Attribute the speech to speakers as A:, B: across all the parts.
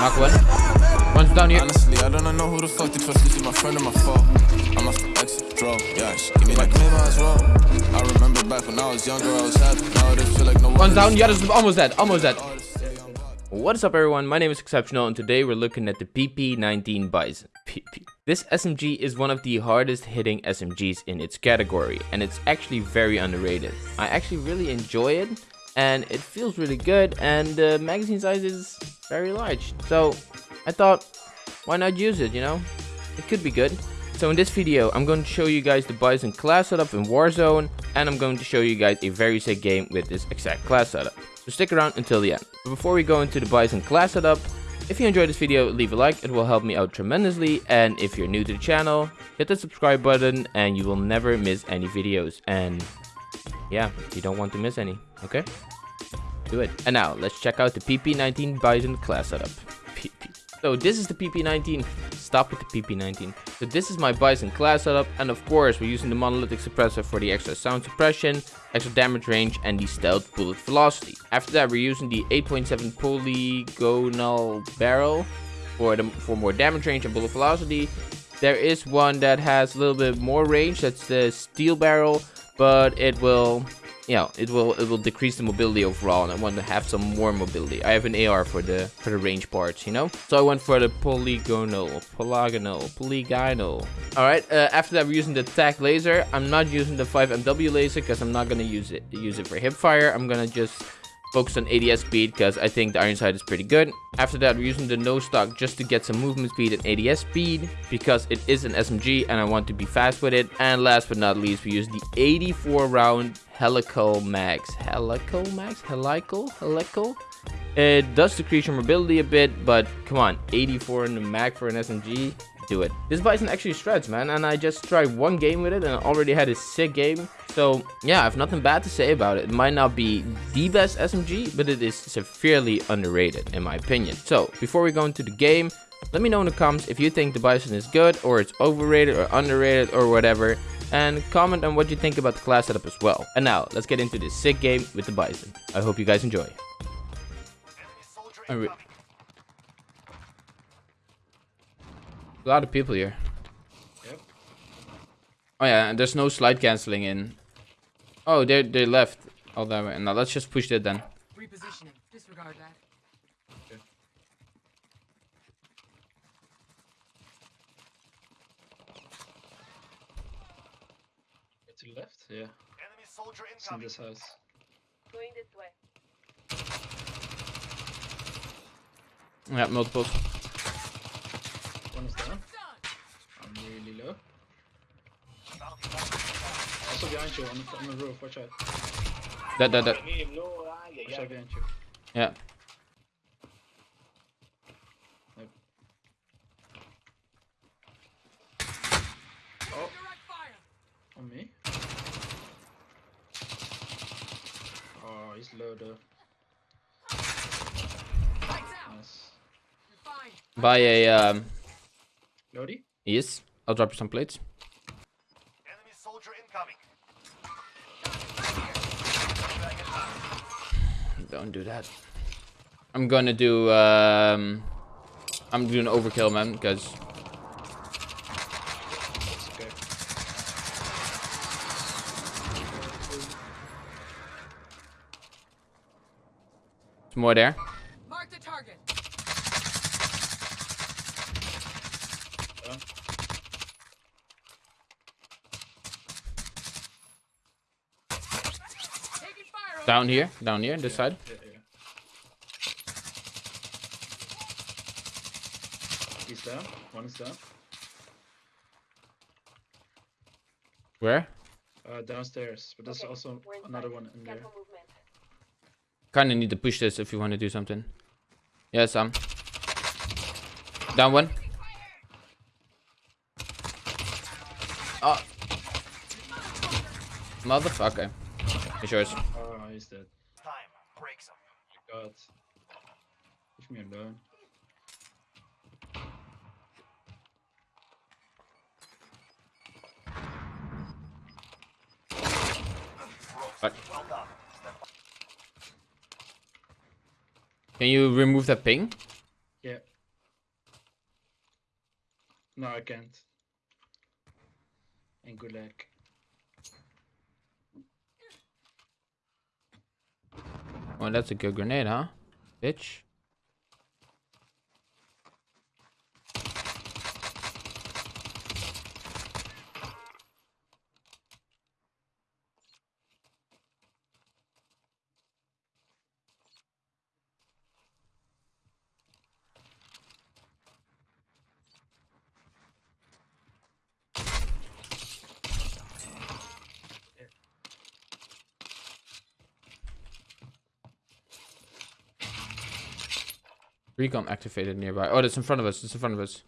A: Knock one. One's down here.
B: Honestly, I don't know who the fuck to trust. Is my friend or my foe? I must exit, draw. Yeah, she give me like maybe as well. I remember back when I was younger, I was happy. Now it feel like no
A: One's down. Yeah, this is almost dead. Almost dead. What is up everyone, my name is Exceptional and today we're looking at the PP19 Bizon. PP. This SMG is one of the hardest hitting SMGs in its category and it's actually very underrated. I actually really enjoy it and it feels really good and the magazine size is very large. So I thought, why not use it, you know? It could be good. So in this video, I'm going to show you guys the Bizon class setup in Warzone and I'm going to show you guys a very sick game with this exact class setup. So stick around until the end. But before we go into the Bizon class setup, if you enjoyed this video, leave a like, it will help me out tremendously. And if you're new to the channel, hit the subscribe button and you will never miss any videos. And yeah, you don't want to miss any, okay? Do it. And now, let's check out the PP19 Bizon class setup. PP. So this is the PP19. Stop with the PP19. So this is my Bizon class setup. And of course, we're using the monolithic suppressor for the extra sound suppression, extra damage range, and the stealth bullet velocity. After that, we're using the 8.7 polygonal barrel for, the, for more damage range and bullet velocity. There is one that has a little bit more range. That's the steel barrel, but it will you know, it will it will decrease the mobility overall, and I want to have some more mobility. I have an AR for the for the range parts, you know. So I went for the polygonal, polygonal, polygonal. All right. Uh, after that, we're using the TAC laser. I'm not using the 5MW laser because I'm not gonna use it use it for hip fire. I'm gonna just focus on ADS speed because I think the iron sight is pretty good. After that, we're using the no stock just to get some movement speed and ADS speed because it is an SMG and I want to be fast with it. And last but not least, we use the 84 round helical mags. Helical mags? Helical? Helical? It does decrease your mobility a bit, but come on, 84 in the mag for an SMG? do it. This Bizon actually strats, man, and I just tried one game with it and I already had a sick game. So yeah, I have nothing bad to say about it. It might not be the best SMG, but it is severely underrated in my opinion. So before we go into the game, let me know in the comments if you think the Bizon is good or it's overrated or underrated or whatever. And comment on what you think about the class setup as well. And now, let's get into this sick game with the Bizon. I hope you guys enjoy. A lot of people here. Yep. Oh yeah, and there's no slide canceling in. Oh, they they left all that way. Now let's just push it then. Repositioning. Disregard that. Okay.
C: To the left, yeah. Enemy soldier incoming. in this house. Going this way.
A: Yeah, multiples.
C: One is down. I'm really low. Also behind you on the, on the roof, watch out.
A: That, that, that.
C: Watch out behind you.
A: Yeah.
C: Oh. On me. Oh, he's low though. Nice.
A: Buy a um
C: Lodi?
A: Yes. I'll drop you some plates.
C: Enemy soldier incoming.
A: Don't do that. I'm gonna do um I'm doing overkill man because
C: okay.
A: More there. Down here, down here, this yeah, side. Yeah, yeah.
C: He's down. One is down.
A: Where?
C: Uh, downstairs, but there's okay. also another one in there.
A: Kinda need to push this if you want to do something. Yeah, Sam. Down one. Oh. Motherfucker. It's yours.
C: Oh, he's dead. Time breaks up. Oh my god. Leave me alone.
A: Right. Can you remove that ping?
C: Yeah. No, I can't. And good luck.
A: Oh, that's a good grenade, huh? Bitch. Recon activated nearby. Oh, that's in front of us. It's in front of us.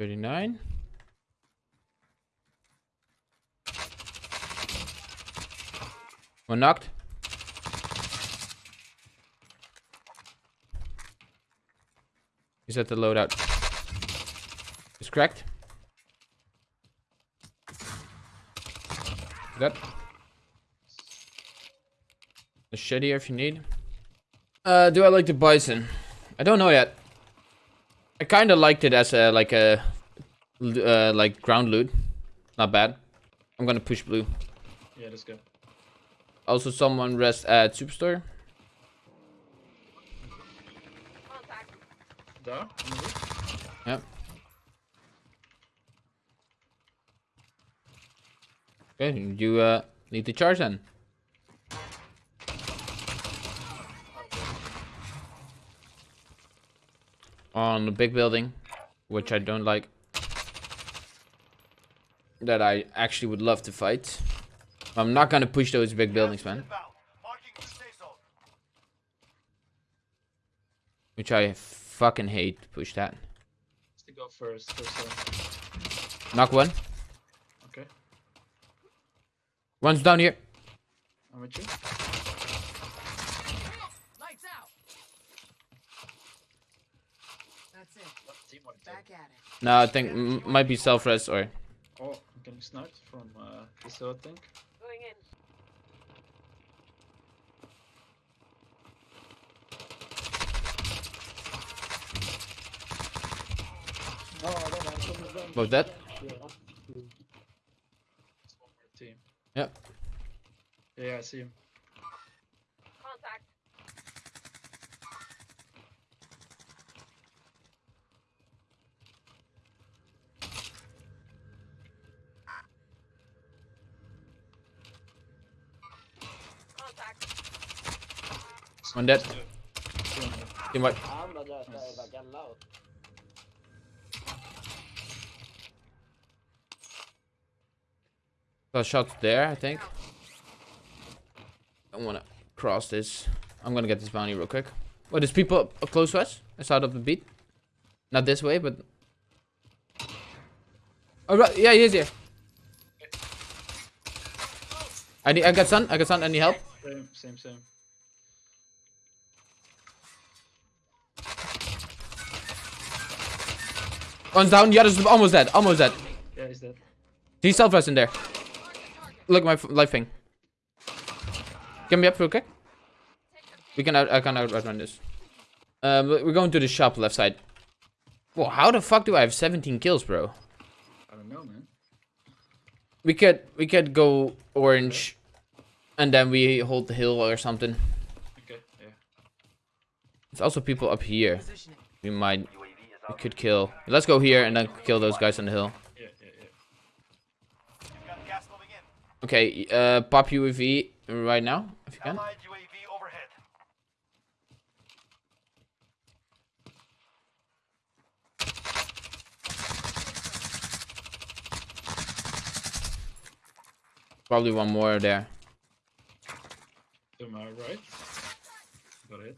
A: 39. One knocked. He's at the loadout. He's cracked. That. Machete if you need. Uh, do I like the bison? I don't know yet. I kind of liked it as a like a uh, like ground loot. Not bad. I'm gonna push blue.
C: Yeah, let's go.
A: Also, someone rest at superstore.
C: There. the roof.
A: Yep. Okay, you uh need to charge then. On the big building, which I don't like. That I actually would love to fight. I'm not gonna push those big buildings, man. Which I fucking hate to push that.
C: Let's to go first.
A: Knock one.
C: okay.
A: One's down here.
C: I'm with you.
D: Lights out. That's it.
C: Team one, team.
D: Back at it.
A: No, I think m might be self-res or...
C: Oh, I'm getting sniped from uh, this other thing.
D: Going in.
A: Both dead?
C: It's one more team.
A: Yep.
C: Yeah, I see him.
A: One dead. Team white. Got shots there, I think. I wanna cross this. I'm gonna get this bounty real quick. Well, there's people close to us. I it up the beat. Not this way, but... Oh, right. Yeah, he is here. I need, I got sun. I got sun. Any help?
C: Same, same, same.
A: One's down. The other's almost dead. Almost dead.
C: Yeah, he's dead.
A: He's self-rest in there. Look at my life thing. Get me up real quick. We can out, I can out outrun this. Um, we're going to the shop left side. Well, how the fuck do I have 17 kills, bro?
C: I don't know, man.
A: We could we could go orange, and then we hold the hill or something.
C: Okay, yeah.
A: There's also people up here. We might we could kill. Let's go here and then kill those guys on the hill.
C: Yeah, yeah, yeah.
A: Okay, uh, pop UAV right now if you can.
E: UAV overhead.
A: Probably one more there.
C: To my right. Got it.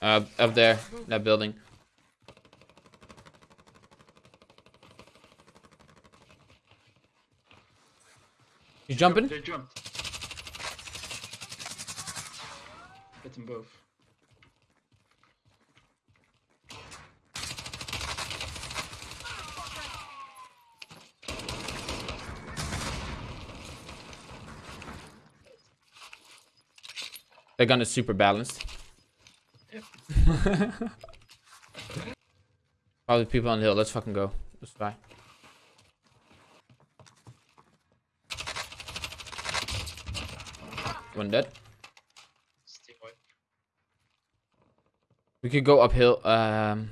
A: Uh, up there, that building. He's jumping.
C: They jumped. Hit them both.
A: Their gun is super balanced. Probably people on the hill. Let's fucking go. Let's try. One dead. We could go uphill. Um,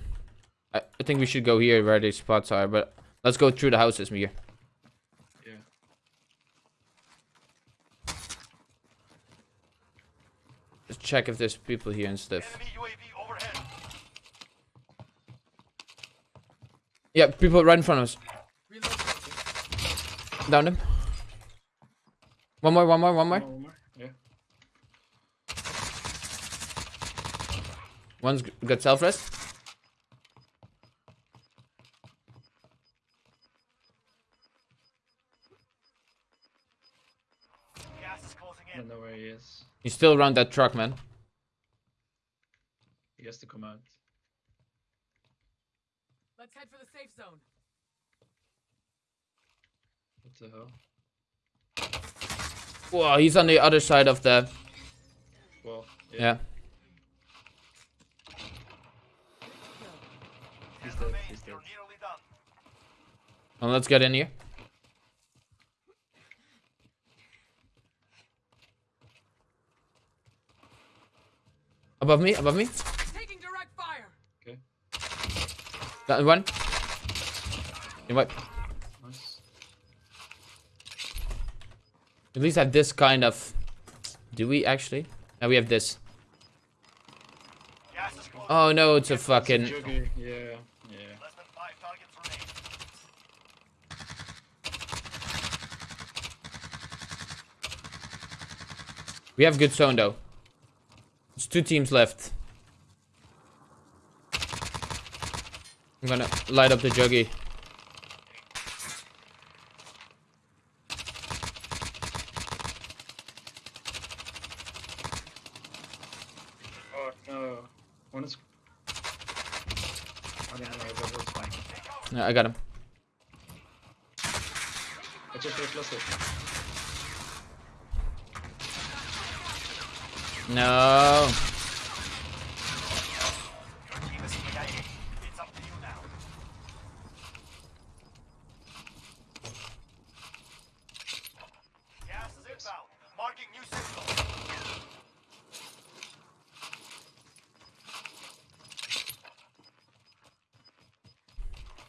A: I, I think we should go here where these spots are, but let's go through the houses, Mir.
C: Yeah.
A: Let's check if there's people here and stuff. Yeah, people right in front of us. Down him. One more, one more, one more.
C: One more, one more. Yeah.
A: One's got self rest.
C: I don't know where he is.
A: He's still around that truck, man.
C: He has to come out.
D: Let's head for the safe zone.
C: What the hell?
A: Whoa, he's on the other side of the.
C: Well, yeah.
A: Yeah.
C: He's dead. He's dead.
A: Well, let's get in here. Above me, above me.
D: Taking direct fire.
C: Okay.
A: That one. You might
C: Nice.
A: at least have this kind of. Do we actually? Now we have this. Oh no, it's a fucking.
C: Juggy. Yeah. Yeah.
A: We have good zone though. It's two teams left. I'm gonna light up the juggy.
C: Oh no. One is. I don't know. That fine.
A: Yeah, I got him.
C: I just.
A: No.
E: Gas is inbound. Marking new signal.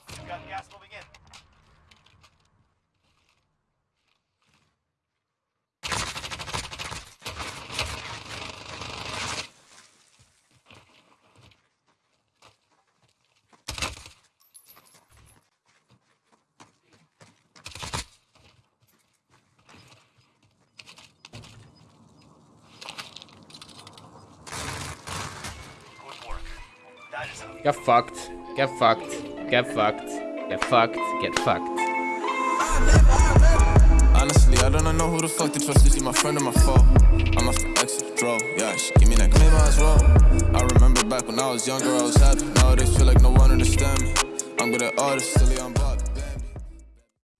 E: You've got gas moving in.
A: Get fucked. Get fucked. Get fucked. Get fucked. Get fucked.
B: Honestly, I don't know who the fuck to trust. Is he my friend or my foe? I'm off the draw. Yeah, she give me that claim as well. I remember back when I was younger, I was happy. Nowadays, feel like no one understand me. I'm good at artists, silly, I'm.